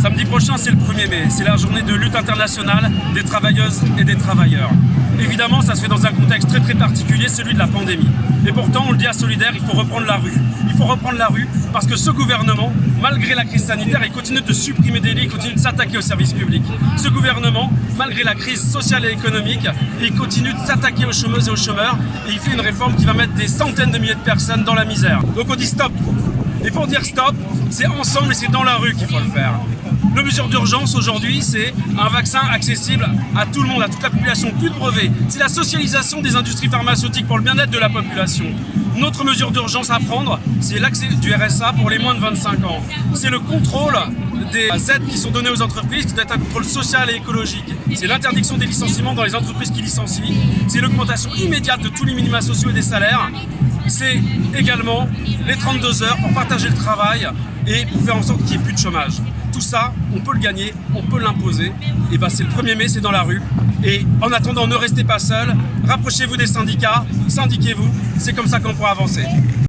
Samedi prochain, c'est le 1er mai. C'est la journée de lutte internationale des travailleuses et des travailleurs. Évidemment, ça se fait dans un contexte très très particulier, celui de la pandémie. Et pourtant, on le dit à Solidaire, il faut reprendre la rue. Il faut reprendre la rue parce que ce gouvernement, malgré la crise sanitaire, il continue de supprimer des lits, il continue de s'attaquer aux services publics. Ce gouvernement, malgré la crise sociale et économique, il continue de s'attaquer aux chômeuses et aux chômeurs et il fait une réforme qui va mettre des centaines de milliers de personnes dans la misère. Donc on dit stop. Et pour dire stop, c'est ensemble et c'est dans la rue qu'il faut le faire. Le mesure d'urgence aujourd'hui, c'est un vaccin accessible à tout le monde, à toute la population, plus de brevets. C'est la socialisation des industries pharmaceutiques pour le bien-être de la population. Notre mesure d'urgence à prendre, c'est l'accès du RSA pour les moins de 25 ans. C'est le contrôle des aides qui sont données aux entreprises, qui doit être un contrôle social et écologique. C'est l'interdiction des licenciements dans les entreprises qui licencient. C'est l'augmentation immédiate de tous les minima sociaux et des salaires. C'est également les 32 heures pour partager le travail et pour faire en sorte qu'il n'y ait plus de chômage. Tout ça, on peut le gagner, on peut l'imposer. Et ben c'est le 1er mai, c'est dans la rue. Et en attendant, ne restez pas seuls, rapprochez-vous des syndicats, syndiquez-vous, c'est comme ça qu'on pourra avancer.